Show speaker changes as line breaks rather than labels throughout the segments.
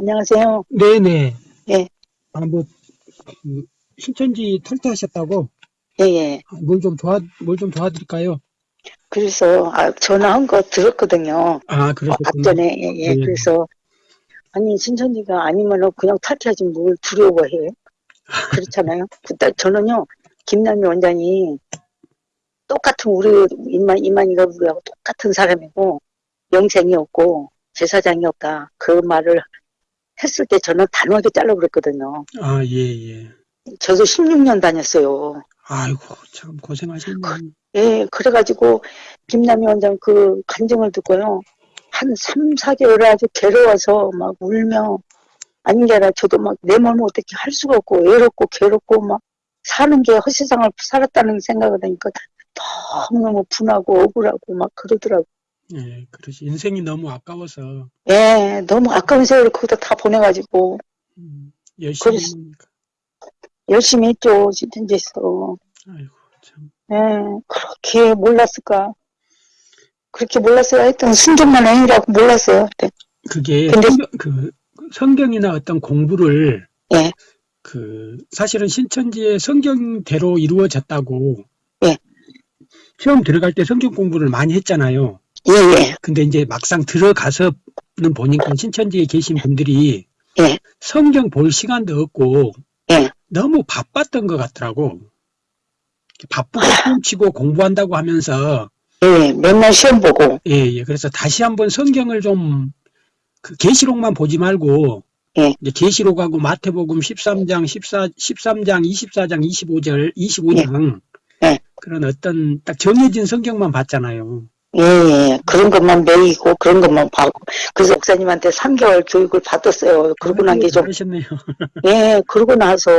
안녕하세요.
네네.
예.
아, 뭐, 그, 신천지 탈퇴하셨다고?
예, 예.
뭘 좀 도와, 뭘 좀 도와드릴까요?
그래서, 아, 전화한 거 들었거든요.
아,
어,
그러셨구나.
앞전에, 예, 예.
네.
그래서, 아니, 신천지가 아니면 그냥 탈퇴하지 뭘 두려워해. 그렇잖아요. 그때 저는요, 김남희 원장이 똑같은 우리, 이만, 이만희가 우리하고 똑같은 사람이고, 영생이 없고, 제사장이 없다. 그 말을 했을 때 저는 단호하게 잘라버렸거든요.
아, 예, 예.
저도 16년 다녔어요.
아이고, 참, 고생하셨네.
예, 그래가지고, 김남희 원장 그 간증을 듣고요. 한 3, 4개월을 아주 괴로워서 막 울며, 아닌 게 아니라 저도 막 내 몸을 어떻게 할 수가 없고, 외롭고, 괴롭고, 막 사는 게 허세상을 살았다는 생각을 하니까 너무너무 분하고 억울하고 막 그러더라고.
예, 그러시. 인생이 너무 아까워서,
예, 너무 아까운 세월을 거기다 다 보내가지고,
음, 열심히
그래서-. 열심히 했죠, 진천지에서.
아이고, 참.
예, 그렇게 몰랐을까. 그렇게 몰랐어요. 하여튼 순종만 행위라고 몰랐어요. 그때.
그게,
근데-
성경, 그, 성경이나 어떤 공부를,
예.
그, 사실은 신천지의 성경대로 이루어졌다고,
예.
처음 들어갈 때 성경 공부를 많이 했잖아요.
예, 예.
근데 이제 막상 들어가서는 보니까 신천지에 계신 분들이
예.
성경 볼 시간도 없고
예.
너무 바빴던 것 같더라고. 바쁘고 훔치고 공부한다고 하면서
예, 맨날 시험 보고,
예, 예. 그래서 다시 한번 성경을 좀 그 계시록만 보지 말고
예.
이제 계시록하고 마태복음 13장, 14, 13장, 24장, 25절, 25장
예.
그런 어떤 딱 정해진 성경만 봤잖아요.
예, 예. 그런 것만 매이고, 그런 것만 봐고. 그래서 목사님한테 3개월 교육을 받았어요. 그러고 난 게 좀,
잘하셨네요.
예, 그러고 나서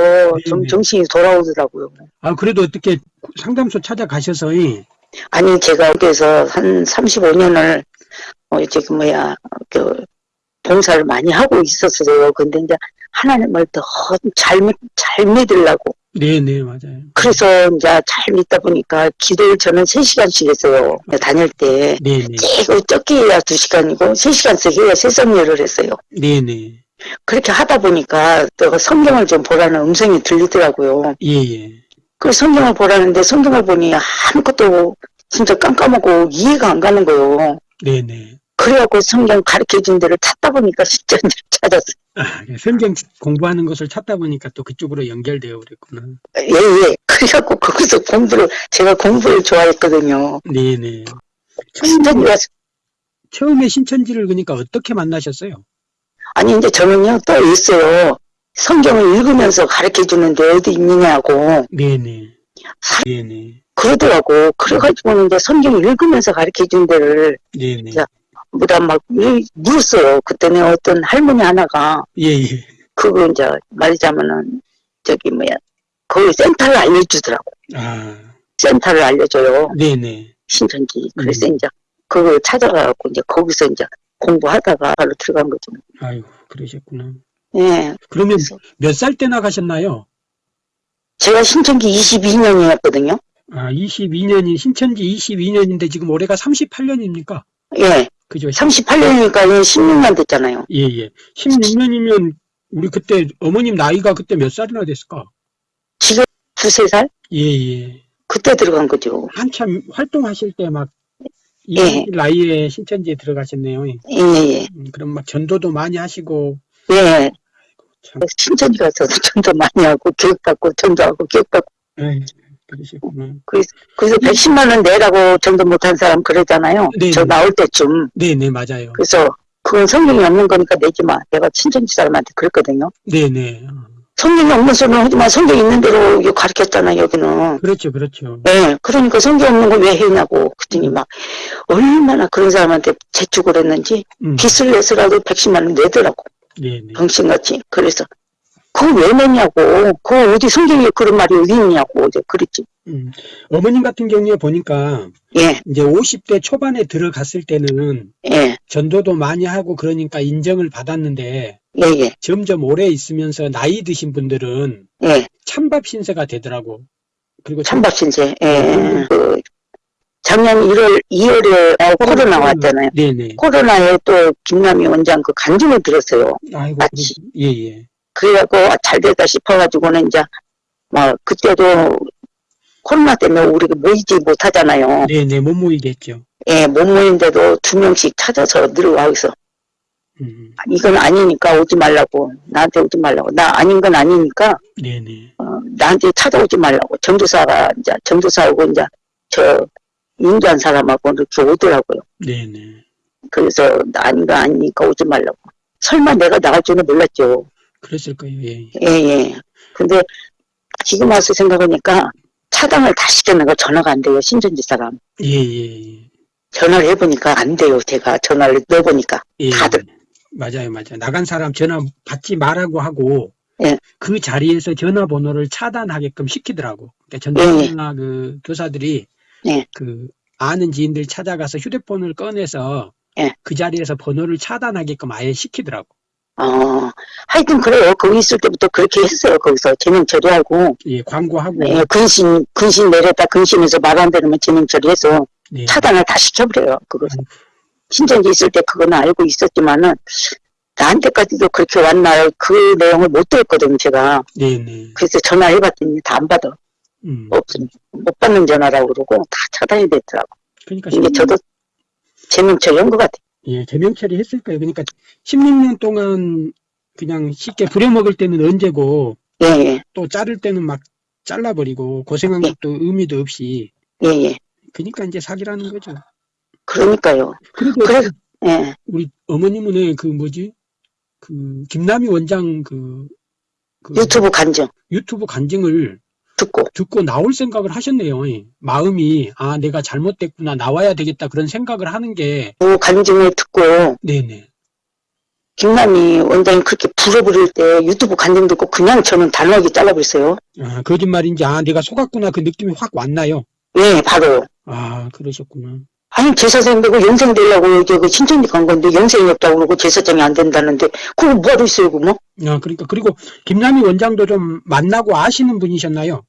좀
네.
정신이 돌아오더라고요.
아, 그래도 어떻게 상담소 찾아가셔서, 예.
아니, 제가 여기서 한 35년을, 어, 이제 그 뭐야, 그, 봉사를 많이 하고 있었어요. 근데 이제 하나님을 더 잘, 잘 믿으려고.
네네, 맞아요.
그래서 이제 잘 믿다 보니까 기도를 저는 3시간씩 했어요. 다닐 때.
네네,
최고 적게 해야 2시간이고 3시간씩 해야 세성열을 했어요.
네네,
그렇게 하다 보니까 또 성경을 좀 보라는 음성이 들리더라고요.
예예.
그 성경을 보라는데 성경을 보니 아무것도 진짜 깜깜하고 이해가 안 가는 거예요.
네네.
그래갖고 성경 가르쳐준 데를 찾다 보니까 신천지를 찾았어요.
아, 성경 공부하는 것을 찾다 보니까 또 그쪽으로 연결되어 그랬구나.
예, 예. 그래갖고 거기서 공부를, 제가 공부를 좋아했거든요.
네네.
신천지
처음에, 신천지를 그러니까 어떻게 만나셨어요?
아니, 이제 저는요, 또 있어요. 성경을 읽으면서 가르쳐 주는데 어디 있느냐고.
네네.
사-
네네.
그러더라고. 그래가지고는 이제 성경 읽으면서 가르쳐 준 데를
네네.
자. 뭐다 막 이- 물었어요. 그때는 어떤 할머니 하나가
예예.
그거 이제 말하자면은 저기 뭐야 거기 센터를 알려주더라고.
아,
센터를 알려줘요.
네네.
신천지. 그래서
음.
이제 그걸 찾아가고 이제 거기서 이제 공부하다가 바로 들어간 거죠.
아이고, 그러셨구나.
예.
그러면 몇 살 때 나가셨나요?
제가 신천지 22년이었거든요.
아, 22년이, 신천지 22년인데 지금 올해가 38년입니까?
예.
그죠?
38년이니까 16년 됐잖아요.
예, 예. 16년이면 우리 그때 어머님 나이가 그때 몇 살이나 됐을까?
지금 두세 살?
예, 예.
그때 들어간 거죠.
한참 활동하실 때 막, 이
예.
나이에 신천지에 들어가셨네요.
예, 예.
음, 그럼 막 전도도 많이 하시고,
예.
참,
신천지 가서 전도 많이 하고 교육받고 전도하고 교육받고
에이, 그러시구나.
그래서 110만 원 내라고 전도 못한 사람 그러잖아요.
네.
저 나올 때쯤.
네네, 맞아요.
그래서 그건 성경이 없는 거니까 내지 마. 내가 친천지 사람한테 그랬거든요.
네네.
성경이 없는 소리는 하지 마. 성경 있는 대로 가르쳤잖아, 여기는.
그렇죠, 그렇죠.
예, 그러니까 성경 없는 거왜 했냐고. 그랬더니 막, 얼마나 그런 사람한테 재촉을 했는지,
음,
빚을 내서라도 110만 원 내더라고.
네네.
병신같이. 그래서, 그거 왜 내냐고. 그거 어디 성경에 그런 말이 어디 있냐고. 이제 그랬지.
음. 어머님 같은 경우에 보니까
예,
이제 50대 초반에 들어갔을 때는
예,
전도도 많이 하고 그러니까 인정을 받았는데
예, 예,
점점 오래 있으면서 나이 드신 분들은
예.
찬밥 신세가 되더라고. 그리고
찬밥 신세. 예, 그, 작년 1월, 2월에 어, 코로나 왔잖아요.
네네.
코로나에 또 김남희 원장 그 간증을 들었어요.
아이고,
마치.
예, 예.
그래갖고 아, 잘 됐다 싶어가지고는 이제 막 그때도 코로나 때문에 우리가 모이지 못하잖아요.
네네, 못 모이겠죠.
예, 못 모이는데도 두 명씩 찾아서 늘어와서
음,
이건 아니니까 오지 말라고 나한테 오지 말라고 나 아닌 건 아니니까
네네.
어, 나한테 찾아오지 말라고 전도사가 이제 전도사하고 이제 저 인도한 사람하고 이렇게 오더라고요.
네네.
그래서 나 아닌 거 아니니까 오지 말라고. 설마 내가 나갈 줄은 몰랐죠.
그랬을 거예요, 예.
예, 예. 근데 지금 와서 생각하니까 차단을 다 시켜내가 전화가 안 돼요. 신전지 사람.
예, 예, 예.
전화를 해보니까 안 돼요. 제가 전화를 넣어보니까.
예.
다들.
맞아요, 맞아요. 나간 사람 전화 받지 말라고 하고,
예.
그 자리에서 전화번호를 차단하게끔 시키더라고. 그러니까 전도사나 그 교사들이
예.
그 아는 지인들 찾아가서 휴대폰을 꺼내서
예.
그 자리에서 번호를 차단하게끔 아예 시키더라고.
어, 하여튼 그래요. 거기 있을 때부터 그렇게 했어요. 거기서 제명 처리하고.
예, 광고하고.
예, 근신, 근신 내렸다 근신해서 말 안 들으면 제명 처리해서
네.
차단을 다 시켜버려요. 그거.
아이고.
신전지 있을 때 그거는 알고 있었지만은 나한테까지도 그렇게 왔나 그 내용을 못 들었거든요. 제가.
네네.
그래서 전화해봤더니 다 안 받아.
음.
없, 못 받는 전화라고 그러고 다 차단이 됐더라고.
그러니까
이게 저도 제명 처리한 것 같아요.
예, 제명 처리했을 거예요. 그러니까 16년 동안 그냥 쉽게 부려먹을 때는 언제고
예, 예,
또 자를 때는 막 잘라버리고 고생한
예.
것도 의미도 없이
예, 예.
그러니까 이제 사기라는 거죠.
그러니까요.
그래도
그래, 예,
우리 어머님은 그 뭐지 그 김남희 원장 그, 그
유튜브 간증
유튜브 간증을
듣고.
듣고 나올 생각을 하셨네요. 예. 마음이 아 내가 잘못됐구나 나와야 되겠다 그런 생각을 하는 게
그 간증을 듣고
네네
김남희 원장이 그렇게 불어부를 때 유튜브 간증 듣고 그냥 저는 단호하게 잘라버렸어요.
아 거짓말인지 아 내가 속았구나 그 느낌이 확 왔나요?
예, 바로.
아 그러셨구나.
아니 제사장 되고 영생 되려고 이제 그 신천지 간 건데 영생이 없다고 그러고 제사장이 안 된다는데 그거 뭐하러 있어요 그 뭐?
아 그러니까 그리고 김남희 원장도 좀 만나고 아시는 분이셨나요?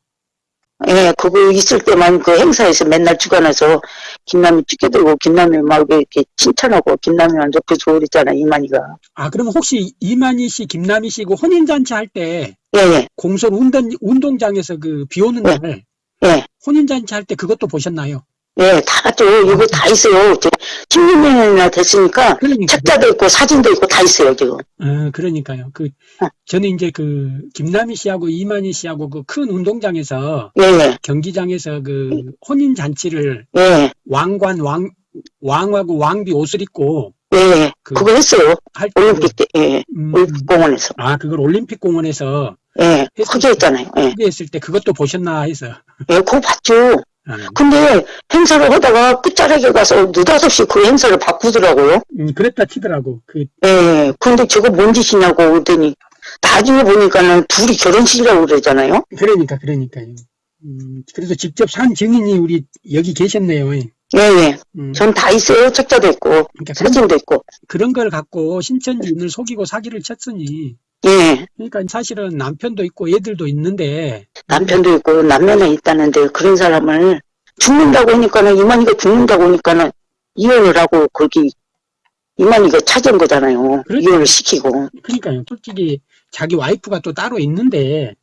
예, 그거 있을 때만 그 행사에서 맨날 주관해서 김남희 찍혀들고 김남희 막 이렇게 칭찬하고 김남희만 옆에 좋으랬잖아 이만희가.
아 그러면 혹시 이만희 씨, 김남희 씨고 혼인 잔치 할 때
예, 예,
공설 운동 운동장에서 그 비 오는
네.
날
예,
혼인 잔치 할 때 그것도 보셨나요?
예, 다 봤죠. 이거 다 있어요. 저 16년이나 됐으니까
그러니까
책자도 있고 사진도 있고 다 있어요 지금.
어, 그러니까요. 그
어.
저는 이제 그 김남희 씨하고 이만희 씨하고 그 큰 운동장에서
예, 예,
경기장에서 그 혼인 잔치를
예,
왕관 왕 왕하고 왕비 옷을 입고
예, 예.
그
그거 했어요.
할 때,
올림픽 때, 예,
음,
올림픽 공원에서.
아 그걸 올림픽 공원에서
예, 크게 했잖아요. 예,
크게 했을 때 그것도 보셨나 해서.
예, 그거 봤죠.
아,
근데 행사를 하다가 끝자락에 가서 느닷없이 그 행사를 바꾸더라고요.
음, 그랬다 치더라고. 그
예, 근데 저거 뭔 짓이냐고 그랬더니 나중에 보니까는 둘이 결혼식이라고 그러잖아요.
그러니까 그러니까요. 음, 그래서 직접 산 증인이 우리 여기 계셨네요.
예, 예.
음,
전다 있어요. 책자도 있고,
그러니까 그런,
사진도 있고.
그런 걸 갖고 신천지인을 속이고 사기를 쳤으니
예,
그러니까 사실은 남편도 있고 애들도 있는데
남편도 있고 남매는 있다는데 그런 사람을 죽는다고 하니까는 이만희가 죽는다고 하니까는 이혼을 하고 거기 이만희가 찾은 거잖아요.
그렇죠.
이혼을 시키고.
그러니까요. 솔직히 자기 와이프가 또 따로 있는데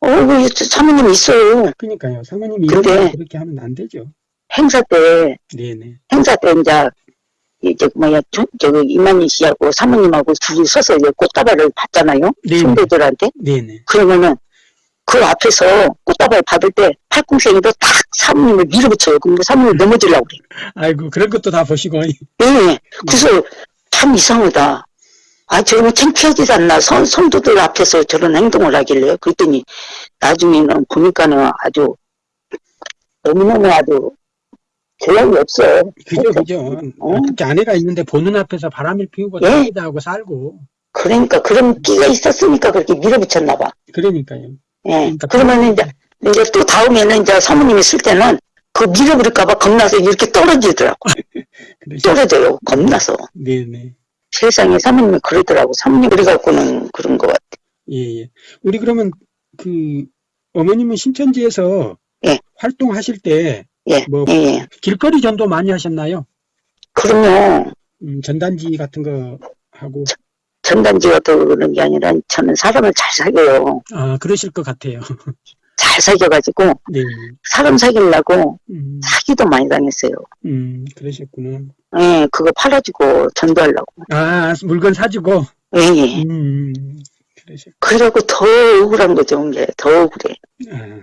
어, 그 사모님 있어요.
그러니까요. 사모님이
근데-
그렇게 하면 안 되죠.
행사 때
네네.
행사 때 이제 이제 뭐야 저, 저기 이만희 씨하고 사모님하고 둘이 서서 이제 꽃다발을 받잖아요.
네네.
선배들한테.
네네.
그러면은 그 앞에서 꽃다발 받을 때 팔꿈생이도 딱 사모님을 밀어붙여요. 그럼 사모님 넘어지려고 그래.
아이고 그런 것도 다 보시고
예. 그래서 참 이상하다. 아, 저는 창피하지도 않나. 선, 선도들 앞에서 저런 행동을 하길래. 그랬더니 나중에는 보니까는 아주 너무너무 아주 교양이 없어.
그죠 그죠.
어?
특히 아내가 있는데 보는 앞에서 바람을 피우고
예.
자기자하고 살고
그러니까 그런 끼가 있었으니까 그렇게 밀어붙였나 봐.
그러니까요.
예.
그러니까
그러면 이제, 이제 또 다음에는 이제 사모님이 쓸 때는 그 밀어버릴까봐 겁나서 이렇게 떨어지더라고. 떨어져요. 겁나서.
네네.
세상에 사모님이 그러더라고. 사모님 그래갖고는 그런 것 같아.
예, 예. 우리 그러면 그 어머님은 신천지에서
예.
활동하실 때
예,
뭐
예, 예.
길거리 전도 많이 하셨나요?
그럼요.
음, 전단지 같은 거 하고
전단지가 더 그런 게 아니라 저는 사람을 잘 사귀어요.
아 그러실 것 같아요.
잘 사귀어가지고
네.
사람 사귀려고
음,
사기도 많이 당했어요.
음, 그러셨구나.
예, 그거 팔아주고 전도하려고.
아 물건 사주고
예, 예.
음, 그러셨.
그러고 더 억울한 거죠, 이게. 더 억울해.
아,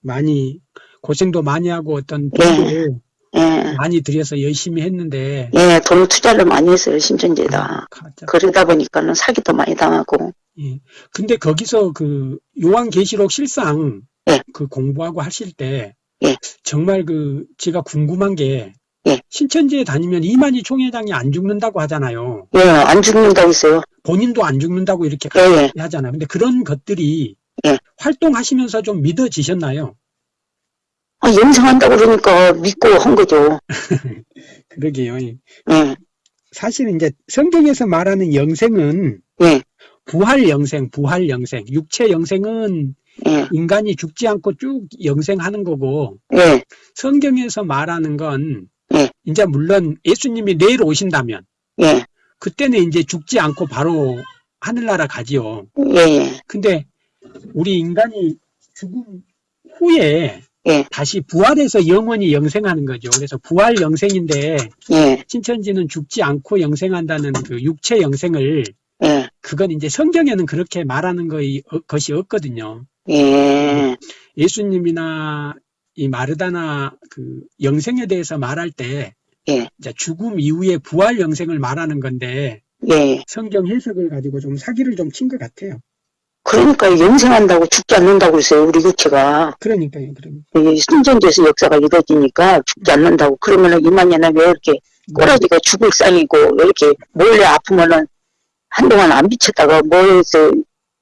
많이 고생도 많이 하고 어떤
네.
돈도
예,
많이 들여서 열심히 했는데
예, 돈 투자를 많이 했어요, 신천지에다.
가짜.
그러다 보니까는 사기도 많이 당하고.
예. 근데 거기서 그 요한계시록 실상
예.
그 공부하고 하실 때
예.
정말 그 제가 궁금한 게
예.
신천지에 다니면 이만희 총회장이 안 죽는다고 하잖아요.
예, 안 죽는다고 했어요.
본인도 안 죽는다고 이렇게
예, 예.
하잖아요. 근데 그런 것들이
예.
활동하시면서 좀 믿어지셨나요?
아, 영생한다고 그러니까 믿고 한 거죠.
그러게요. 예.
예,
사실 이제 성경에서 말하는 영생은
예,
부활 영생, 부활 영생, 육체 영생은
예,
인간이 죽지 않고 쭉 영생하는 거고
예,
성경에서 말하는 건
예.
이제 물론 예수님이 내일 오신다면
예,
그때는 이제 죽지 않고 바로 하늘나라 가지요.
예, 예,
근데 우리 인간이 죽음 후에
예.
다시 부활해서 영원히 영생하는 거죠. 그래서 부활 영생인데
예,
신천지는 죽지 않고 영생한다는 그 육체 영생을
예,
그건 이제 성경에는 그렇게 말하는 거이, 어, 것이 없거든요.
예,
예수님이나 이 마르다나 그 영생에 대해서 말할 때
예.
이제 죽음 이후에 부활 영생을 말하는 건데
예.
성경 해석을 가지고 좀 사기를 좀 친 것 같아요.
그러니까 영생한다고 죽지 않는다고 했어요, 우리 육체가.
그러니까요, 그러니까.
이 순전제에서 역사가 이루어지니까 죽지 않는다고. 그러면은 이만년에 왜 이렇게 꼬라지가 죽을 상이고 왜 이렇게 몰래 아프면은 한동안 안 비쳤다가 뭐해서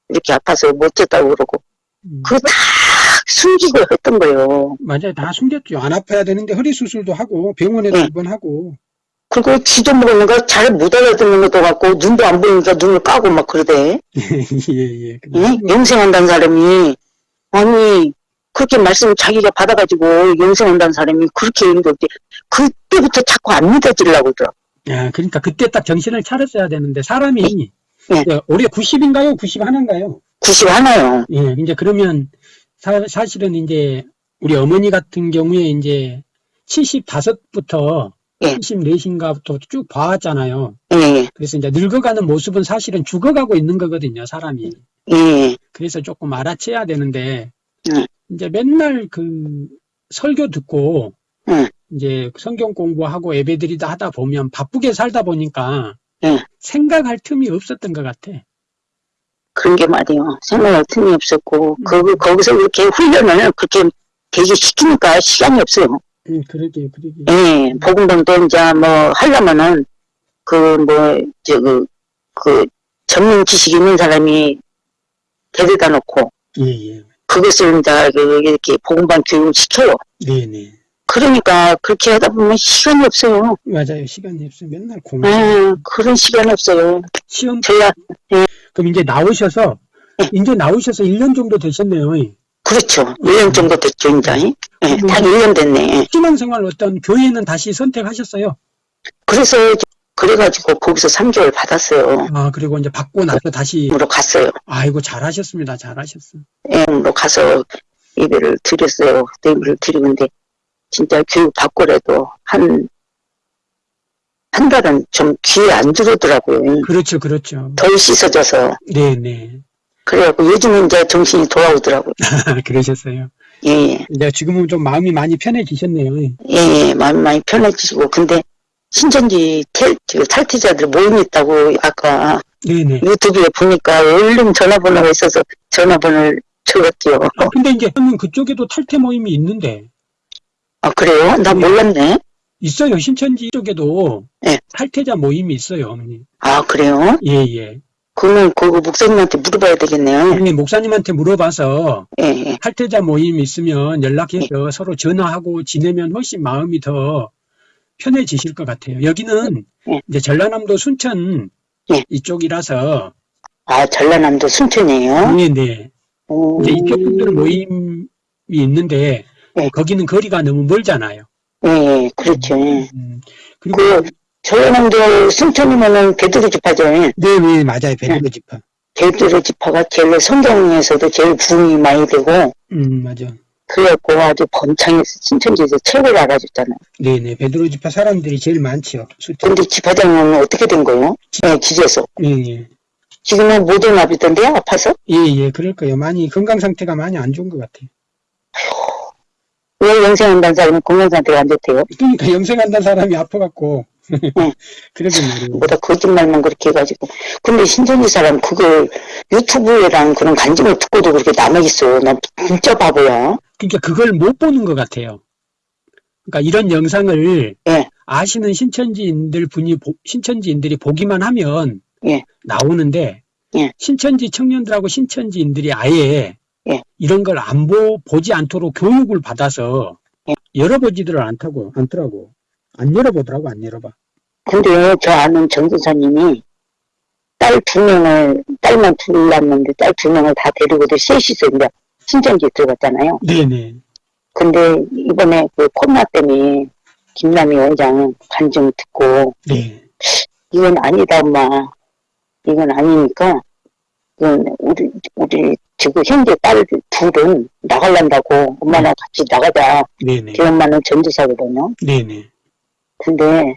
이렇게 아파서 못 졌다고 그러고.
음,
그거 다 숨기고 했던 거예요.
맞아요, 다 숨겼죠. 안 아파야 되는데 허리 수술도 하고 병원에도
네.
입원 하고.
그리고 지도 모르는 거 잘 못 알아듣는 것도 같고 눈도 안 보이니까 눈을 까고 막 그러대.
예, 예.
예? 영생한다는 사람이 아니 그렇게 말씀 자기가 받아가지고 영생한다는 사람이 그렇게 힘들지 그때부터 자꾸 안 믿어지려고 그러더라.
야, 그러니까 그때 딱 정신을 차렸어야 되는데 사람이
네.
예, 올해 90인가요? 91인가요?
90 하나요.
예, 이제 그러면 사, 실은 이제 우리 어머니 같은 경우에 이제 75부터
예.
74인가부터 쭉 봐왔잖아요.
예, 예,
그래서 이제 늙어가는 모습은 사실은 죽어가고 있는 거거든요, 사람이.
예,
그래서 조금 알아채야 되는데,
네.
이제 맨날 그 설교 듣고,
네.
이제 성경 공부하고 예배드리다 하다 보면 바쁘게 살다 보니까
네.
생각할 틈이 없었던 것 같아.
그런 게 말이에요. 생각할 틈이 없었고
음.
거, 거기서 그렇게 훈련을 그렇게 되게 시키니까 시간이 없어요.
음, 그러게, 그러게.
예, 복음방도 이제 뭐 하려면은 그 뭐 저그 그 전문 지식 있는 사람이 데려다 놓고
예, 예.
그것을 이제 그 이렇게 복음방 교육을 시켜요.
네 네.
그러니까 그렇게 하다 보면 시간이 없어요.
맞아요. 시간이 없어. 맨날 공부.
예, 그런 시간이 없어요.
시험,
저야
그럼 이제 나오셔서,
네.
이제 나오셔서 1년 정도 되셨네요.
그렇죠. 1년 정도 됐죠, 이제. 예, 딱 1년 됐네.
신앙생활 어떤 교회는 다시 선택하셨어요.
그래서 그래가지고 거기서 3개월 받았어요.
아, 그리고 이제 받고 나서 다시,
으로 갔어요.
아이고, 잘하셨습니다. 잘하셨어.
M으로 가서 예배를 드렸어요. 예배를 드리는데 진짜 교육 받고라도 한, 한 달은 좀 귀에 안 들어오더라고요.
그렇죠, 그렇죠.
덜 씻어져서.
네네.
그래갖고 요즘은 이제 정신이 돌아오더라고요.
그러셨어요.
예, 예,
이제 지금은 좀 마음이 많이 편해지셨네요.
예, 예, 마음이 많이 편해지시고. 근데 신천지 탈, 저 탈퇴자들 모임 있다고 아까
네네.
유튜브에 보니까 얼른 전화번호가 있어서 전화번호를 적었지요.
아, 근데 이제 저는 그쪽에도 탈퇴 모임이 있는데,
아, 그래요? 나 몰랐네.
있어요. 신천지 쪽에도
네.
탈퇴자 모임이 있어요, 어머니.
아, 그래요?
예, 예.
그러면 그거 목사님한테 물어봐야 되겠네요.
네, 목사님한테 물어봐서
예, 예.
탈퇴자 모임 있으면 연락해서 서로 전화하고 지내면 훨씬 마음이 더 편해지실 것 같아요. 여기는
네.
이제 전라남도 순천
네.
이쪽이라서
아, 전라남도 순천이에요?
네, 네.
오,
이제 이쪽 분들 모임이 있는데
네.
거기는 거리가 너무 멀잖아요.
예, 예, 그렇죠. 예.
음, 그리고
그, 저놈들 순천이면은 베드로 지파죠. 예.
네, 네, 맞아요. 베드로 지파.
베드로 지파가 제일 성경에서도 제일 부흥이 많이 되고,
음, 맞아.
그래갖고 아주 번창해서 신천지에서 최고를 알아줬잖아요.
네, 네. 베드로 지파 사람들이 제일 많지요. 숫자.
근데 지파장은 어떻게 된 거예요? 예, 기재소.
예, 예.
지금은 모든 나비던데요? 아파서?
예, 예, 그럴 거예요. 많이, 건강 상태가 많이 안 좋은 것 같아요.
왜 영생한다는 사람은 건강 상태가 안 좋대요?
그러니까 영생한다는 사람이 아파갖고. 그러게 말이에요.
뭐다 거짓말만 그렇게 해가지고. 근데 신천지 사람 그걸 유튜브랑 그런 간증을 듣고도 그렇게 남아있어. 나 진짜 바보야.
그러니까 그걸 못 보는 것 같아요. 그러니까 이런 영상을
예.
아시는 신천지인들 분이, 보- 신천지인들이 보기만 하면
예.
나오는데,
예.
신천지 청년들하고 신천지인들이 아예
예.
이런 걸 안 보, 보지 않도록 교육을 받아서
예.
열어보지를 않다고, 않더라고. 안 열어보더라고, 안 열어봐.
근데 저 아는 전도사님이 딸 두 명을, 딸만 둘 낳았는데 딸 두 명을 다 데리고도 셋이서 이제 신천지에 들어갔잖아요.
네네.
근데 이번에 그 코로나 때문에 김남희 원장 간증 듣고
네.
이건 아니다 엄마 이건 아니니까 이건 우리 우리 지금 현재 딸 둘은 나갈란다고 엄마랑 같이 나가자
네네.
제 엄마는 전도사거든요
네네.
근데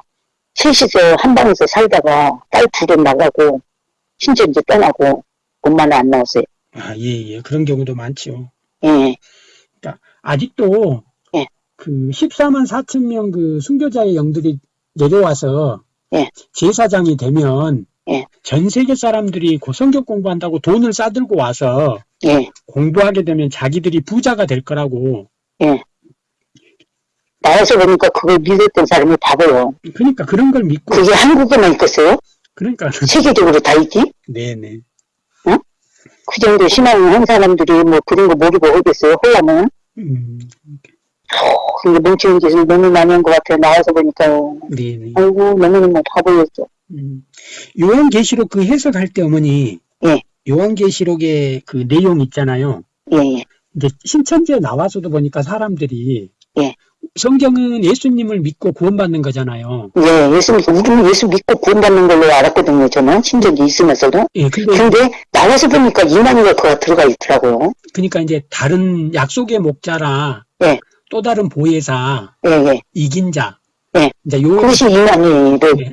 셋이서 한 방에서 살다가 딸 둘은 나가고 신천지 떠나고 엄마는 안 나왔어요
아, 예, 예. 그런 경우도 많지요.
예
아직도
예.
그 14만 4천 명 그 순교자의 영들이 내려와서
예.
제사장이 되면
예.
전 세계 사람들이 그 성경 공부한다고 돈을 싸들고 와서
예,
공부하게 되면 자기들이 부자가 될 거라고.
예. 나와서 보니까 그걸 믿었던 사람이 바보요
그러니까 그런 걸 믿고
그게 한국에만 있겠어요?
그러니까
세계적으로 다 있지?
네네.
그 정도 신앙을 한 사람들이 뭐 그런 거 모르고 하겠어요? 홀라면?
음,
근데 멍청이 짓을 너무 많이 한 것 같아요. 나와서 보니까요.
네네.
아이고, 너무너무 바보였어.
음. 요한계시록 그 해석할 때 어머니
예.
요한계시록의 그 내용 있잖아요.
예, 예.
이제 신천지에 나와서도 보니까 사람들이
예.
성경은 예수님을 믿고 구원받는 거잖아요.
예, 예수, 믿고, 우리는 예수 믿고 구원받는 걸로 알았거든요. 저는 신전이 있으면서도.
예, 근데
근데 나와서 보니까 이만희가 그가 들어가 있더라고요.
그러니까 이제 다른 약속의 목자라
예.
또 다른 보혜사
예, 예.
이긴 자.
예.
이제 요
그것이 이만희를,
예.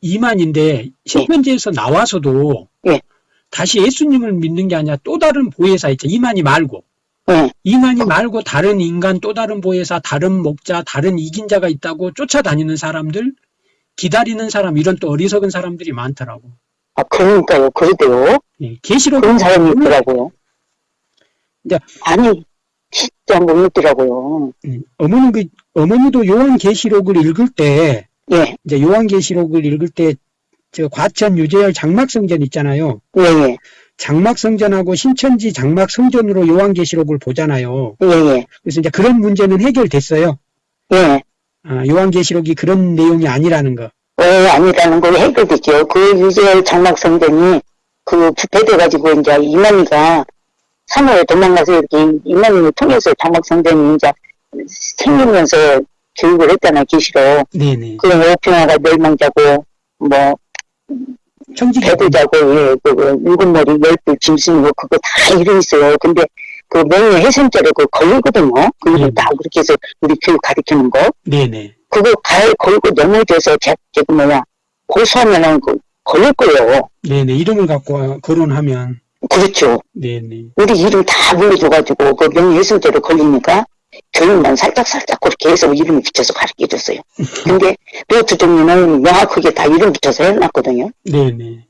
이만인데 신천지에서 나와서도
예.
다시 예수님을 믿는 게 아니라 또 다른 보혜사 있죠. 이만희 말고.
예,
이만희 말고 다른 인간, 또 다른 보혜사, 다른 목자, 다른 이긴 자가 있다고 쫓아다니는 사람들, 기다리는 사람, 이런 또 어리석은 사람들이 많더라고.
아, 그러니까요. 그러대요.
예, 계시록
그런 사람이 있더라고요.
이제-
아니, 진짜 못 믿더라고요.
음, 어머니 그 어머니도 요한 계시록을 읽을 때
예,
이제 요한 계시록을 읽을 때 저 과천 유재열 장막 성전 있잖아요.
예, 예.
장막 성전하고 신천지 장막 성전으로 요한 계시록을 보잖아요.
예, 예.
그래서 이제 그런 문제는 해결됐어요.
예.
아, 요한 계시록이 그런 내용이 아니라는 거.
어, 아니라는 걸 해결됐죠. 그 유재열 장막성전이 그 부패돼가지고 이제 이만희가 3월에 도망가서 이렇게 이만희를 통해서 장막성전이 이제 생기면서 교육을 했잖아요, 기시로.
네네.
그 오평화가 멸망자고, 뭐, 배도자고, 예, 그, 그 일곱 머리, 열불, 짐승이고, 그거 다 이름 있어요. 근데 그 명예 훼손죄로 그 걸리거든요. 그 이름
음.
다 그렇게 해서 우리 교육 가르치는 거.
네네.
그거 갈 걸고 넘어져서 제, 저기 뭐야, 고소하면은 그 걸릴 거예요.
네네. 이름을 갖고 거론하면
그렇죠.
네네.
우리 이름 다 불러줘가지고 그 명예 훼손죄로 걸리니까 교육만 살짝살짝 그렇게 해서 이름을 붙여서 가르쳐 줬어요. 근데 노트 종류는 명확하게 다 이름 붙여서 해놨거든요.
네네.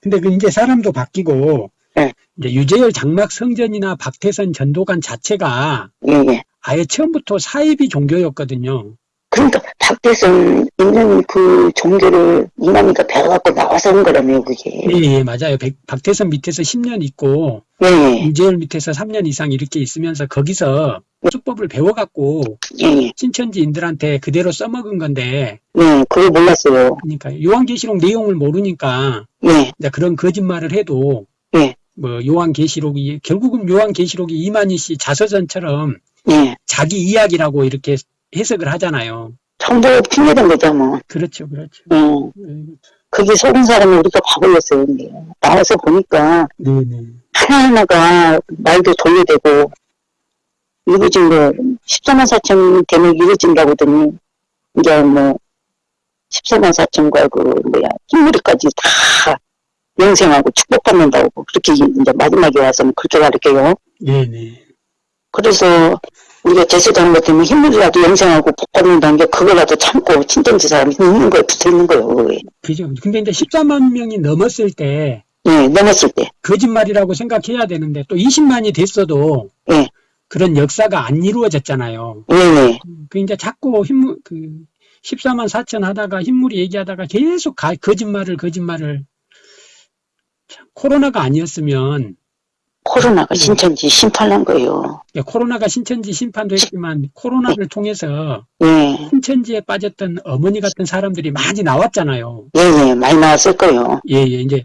근데 그 이제 사람도 바뀌고
네.
이제 유재열 장막 성전이나 박태선 전도관 자체가
예, 예.
아예 처음부터 사이비 종교였거든요.
그러니까 박대선 있는 그 종교를 이만희가 배워갖고 나와서 온 거라며요, 그게.
예, 예, 맞아요. 백- 박태선 밑에서 10년 있고
예, 예,
유재열 밑에서 3년 이상 이렇게 있으면서 거기서 수법을 배워갖고
예, 예.
신천지인들한테 그대로 써먹은 건데
예, 그거 몰랐어요.
그러니까 요한계시록 내용을 모르니까
예,
이제 그런 거짓말을 해도
예.
뭐 요한계시록이 결국은 요한계시록이 이만희 씨 자서전처럼
예.
자기 이야기라고 이렇게 해석을 하잖아요.
정보 핑계된 거죠, 뭐.
그렇죠, 그렇죠.
예.
네,
거기 속은 사람이 우리가 봐버렸어요, 근데. 나와서 보니까
네, 네.
하나하나가 말도 돌려대고, 이루어진 거, 14만 4천 되면 이루어진다고 하더니, 이제 뭐, 14만 4천과 그, 뭐야, 흰머리까지 다 영생하고 축복받는다고, 그렇게 이제 마지막에 와서는 그렇게 가르쳐요.
네, 네.
그래서, 우리가 제사장 같으면 흰머리라도 영생하고 복 받는다는 게 그거라도 참고 친정지 사람이 있는 거에 붙어 있는 거예요. 그거에.
그죠. 근데 이제 14만 명이 넘었을 때
예, 넘었을 때.
거짓말이라고 생각해야 되는데 또 20만이 됐어도
예.
그런 역사가 안 이루어졌잖아요.
예, 예.
그 이제 자꾸 흰물 그 14만 4천 하다가 흰물이 얘기하다가 계속 가- 거짓말을 거짓말을 참, 코로나가 아니었으면
코로나가
네.
신천지 심판한 거예요.
예, 코로나가 신천지 심판도 했지만 코로나를 통해서
예,
신천지에 빠졌던 어머니 같은 사람들이 많이 나왔잖아요.
예, 예, 많이 나왔을 거예요.
예, 예, 이제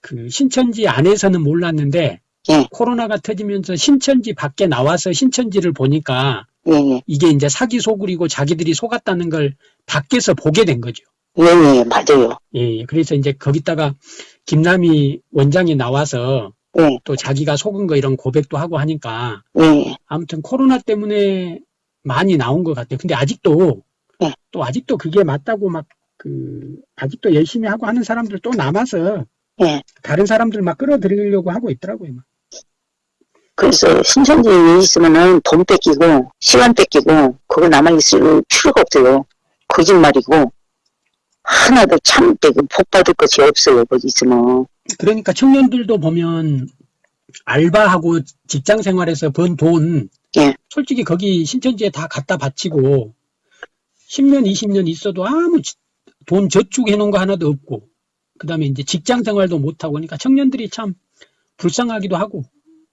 그 신천지 안에서는 몰랐는데
예.
코로나가 터지면서 신천지 밖에 나와서 신천지를 보니까
예, 예,
이게 이제 사기 소굴이고 자기들이 속았다는 걸 밖에서 보게 된 거죠.
예, 예, 맞아요.
예, 예. 그래서 이제 거기다가 김남희 원장이 나와서
예,
또 자기가 속은 거 이런 고백도 하고 하니까
예,
아무튼 코로나 때문에 많이 나온 것 같아요. 근데 아직도
네.
또 아직도 그게 맞다고 막 그 아직도 열심히 하고 하는 사람들 또 남아서
예.
다른 사람들 막 끌어들이려고 하고 있더라고요. 막.
그래서 신천지에 있으면은 돈 뺏기고, 시간 뺏기고, 그거 남아 있을 필요가 없어요. 거짓말이고, 하나도 참, 그복 받을 것이 없어요, 거기 있으면.
그러니까 청년들도 보면 알바하고 직장 생활에서 번 돈,
예.
솔직히 거기 신천지에 다 갖다 바치고 10년, 20년 있어도 아무 지- 돈 저축해 놓은 거 하나도 없고, 그 다음에 이제 직장 생활도 못하고, 그러니까 청년들이 참 불쌍하기도 하고,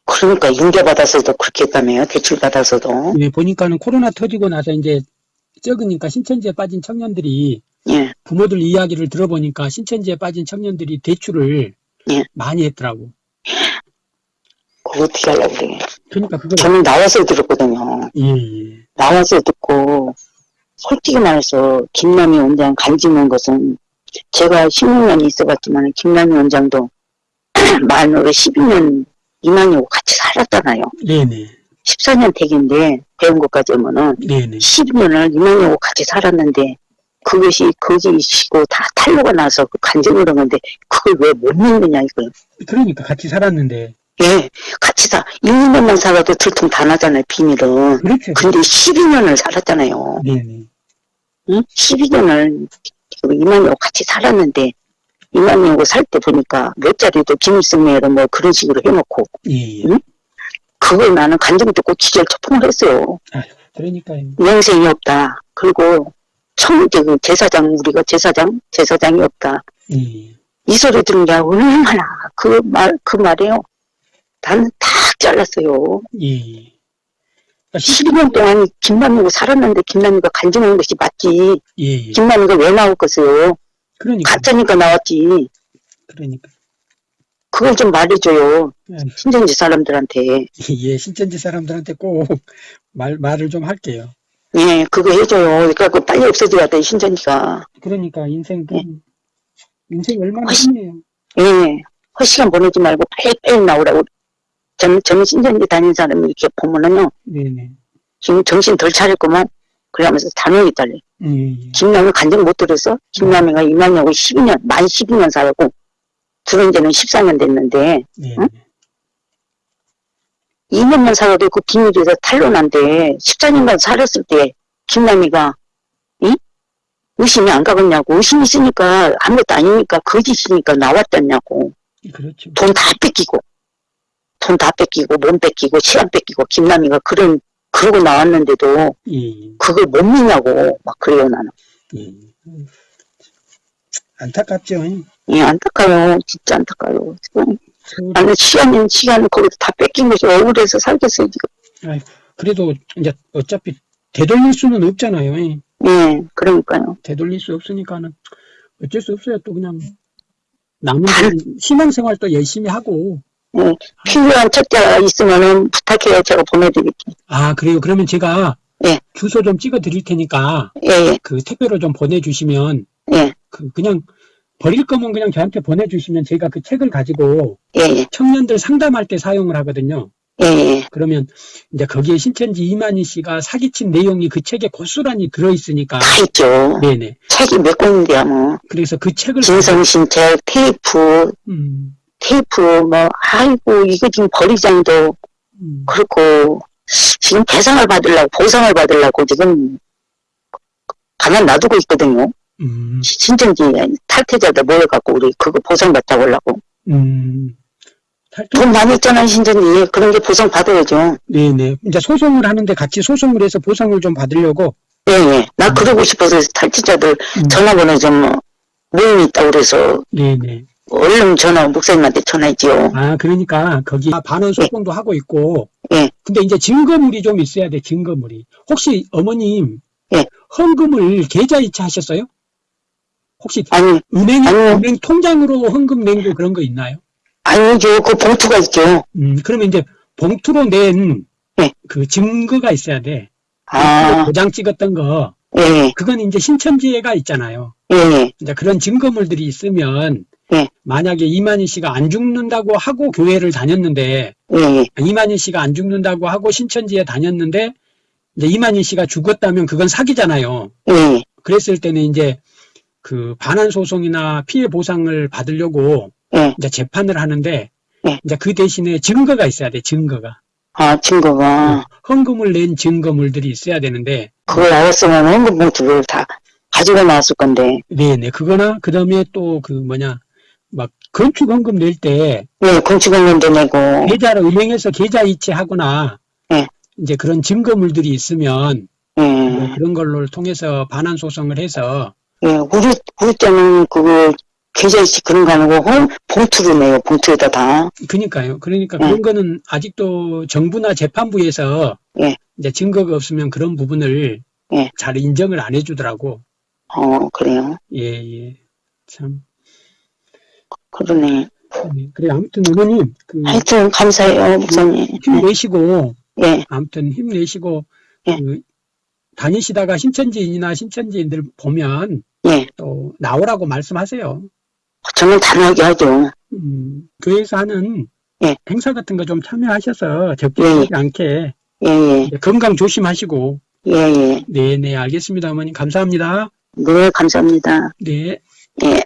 그러니까 융자받아서도 그렇게 했다며요. 대출받아서도.
예, 보니까는 코로나 터지고 나서 이제 적으니까 신천지에 빠진 청년들이
예,
부모들 이야기를 들어보니까 신천지에 빠진 청년들이 대출을
예.
많이 했더라고.
그거 어떻게 하려고 그래.
그러니까 그걸
저는 나와서 들었거든요.
예, 예.
나와서 듣고 솔직히 말해서 김남희 원장 간지는 것은 제가 16년이 있어봤지만 김남희 원장도 만으로 12년 이만이고 같이 살았잖아요.
네네.
14년 댁인데 배운 것까지 하면은
네네.
12년을 이만이고 같이 살았는데 그것이 거짓이고 다 탈로가 나서 그 간증을 한 건데 그걸 왜 못 믿느냐 이거예요.
그러니까 같이 살았는데.
예, 같이 사 1, 2년만 살아도 들통 다 나잖아요 비밀은.
그렇죠.
근데 12년을 살았잖아요.
네네.
응? 12년을 이만희하고 같이 살았는데 이만희하고 살 때 보니까 몇 자리도 김일성매로 뭐 그런 식으로 해놓고
예, 예.
응? 그걸 나는 간증 듣고 기절 초풍을 했어요.
그러니까요.
영생이 없다. 그리고 청, 그 제사장, 우리가 제사장? 제사장이 없다.
예, 예.
이 소리 들은 게 얼마나 그 말, 그 말이에요. 나는 탁 잘랐어요.
예, 예. 그러니까
12년 동안 김남희하고 살았는데 김남희가 간증한 것이 맞지.
예, 예.
김남희가 왜 나올 것이요?
그러니까.
가짜니까 나왔지.
그러니까.
그걸 좀 말해줘요.
예,
신천지 사람들한테.
예, 신천지 사람들한테 꼭 말, 말을 좀 할게요.
예, 그거 해줘요. 그러니까 빨리 없어져야 돼, 신천지가.
그러니까 인생, 그,
예.
인생 얼마나 힘이에요.
예, 헛시간 보내지 말고 빨리 빨리 나오라고. 저는, 저는 신천지 다니는 사람이 이렇게 보면은요,
네네.
지금 정신 덜 차릴 거면, 그러면서 단호히 달래.
예, 예.
김남희 간증 못 들었어? 김남희가 이만하고 12년, 만 12년 살고, 들은 지는 14년 됐는데,
예,
응? 2년만 살아도 그 비밀에서 탄로난데 14년간 살았을 때 김남희가 이? 의심이 안 가겠냐고 의심이 있으니까 아무것도 아니니까 거짓이니까 나왔잖냐고
그렇죠.
돈 다 뺏기고 돈 다 뺏기고 몸 뺏기고 시간 뺏기고 김남희가 그런 그러고 나왔는데도
예, 예.
그걸 못 믿냐고 막 그래요 나는
예. 음. 안타깝죠.
예 안타까워요 진짜 안타까워요 지금
서울-
나는 시간은 시간을 거기서 다 뺏긴 것이 억울해서 살겠어요 지금
그래도 이제 어차피 되돌릴 수는 없잖아요. 예.
예 그러니까요
되돌릴 수 없으니까는 어쩔 수 없어요. 또 그냥 남은 신앙생활 또 열심히 하고
예, 필요한 책자가 있으면은 부탁해요. 제가 보내드릴게요.
아, 그래요. 그러면 제가
예.
주소 좀 찍어 드릴 테니까
예, 예,
그 택배로 좀 보내주시면
예,
그 그냥 버릴 거면 그냥 저한테 보내주시면 제가 그 책을 가지고
예, 예,
청년들 상담할 때 사용을 하거든요.
예, 예.
그러면 이제 거기에 신천지 이만희 씨가 사기친 내용이 그 책에 고스란히 들어있으니까
다 있죠.
네네.
책이 몇 권인데요, 뭐.
그래서 그 책을
진성신 책, 테이프,
음,
테이프, 뭐, 아이고, 이거 지금 버리장도
음,
그렇고, 지금 배상을 받으려고, 보상을 받으려고 지금 가만 놔두고 있거든요.
음,
신천지 탈퇴자들 모여갖고 우리 그거 보상받자고 하려고.
음. 탈퇴-
돈 많이 있잖아요, 신천지. 그런 게 보상 받아야죠.
네네. 이제 소송을 하는데 같이 소송을 해서 보상을 좀 받으려고.
예, 예. 나 그러고 싶어서 탈퇴자들
음,
전화번호 좀 모임이 있다고 그래서
네네.
얼른 전화, 목사님한테 전화했지요.
아, 그러니까 거기 반원 소송도 하고 있고.
예.
근데 이제 증거물이 좀 있어야 돼, 증거물이. 혹시 어머님,
예.
헌금을 계좌이체 하셨어요? 혹시
아니,
은행. 은행 통장으로 헌금 낸 거 그런 거 있나요?
아니죠. 그 봉투가 있죠.
음, 그러면 이제 봉투로 낸
예.
그 증거가 있어야 돼.
아,
도장 찍었던 거.
예, 예,
그건 이제 신천지회가 있잖아요.
예, 예.
이제 그런 증거물들이 있으면
예.
만약에 이만희 씨가 안 죽는다고 하고 교회를 다녔는데
예, 예.
이만희 씨가 안 죽는다고 하고 신천지에 다녔는데 이제 이만희 씨가 죽었다면 그건 사기잖아요.
예,
그랬을 때는 이제 그 반환 소송이나 피해 보상을 받으려고
예.
이제 재판을 하는데
예.
이제 그 대신에 증거가 있어야 돼. 증거가
아, 증거가.
헌금을 낸 증거물들이 있어야 되는데
그걸 알았으면 헌금 봉투를 다 가지고 나왔을 건데.
네네 그거나 그 다음에 또 그 뭐냐 막 건축 헌금 낼때
예, 건축원년도 내고.
계좌를 은행에서 계좌 이체하거나
예.
이제 그런 증거물들이 있으면 뭐
예,
그런 걸로 통해서 반환 소송을 해서
예. 우리, 우리 때는 그거 계좌이체 그런 거 아니고 헌, 봉투로 내요. 봉투에다 다.
그니까요. 그러니까
예.
그런 거는 아직도 정부나 재판부에서
예.
이제 증거가 없으면 그런 부분을
예.
잘 인정을 안 해주더라고.
어, 그래요.
예, 예. 참.
그러네.
예. 그래, 아무튼 어머님, 그,
하여튼 감사해요, 목사님.
힘내시고,
예,
아무튼 힘내시고,
예.
그, 다니시다가 신천지인이나 신천지인들 보면
예.
또 나오라고 말씀하세요.
저는 단호하게 하죠.
음, 교회에서 하는
예.
행사 같은 거 좀 참여하셔서 적극하지 않게
예, 예,
건강 조심하시고,
예, 예.
네, 네, 알겠습니다, 어머님. 감사합니다.
네, 감사합니다.
네.
예.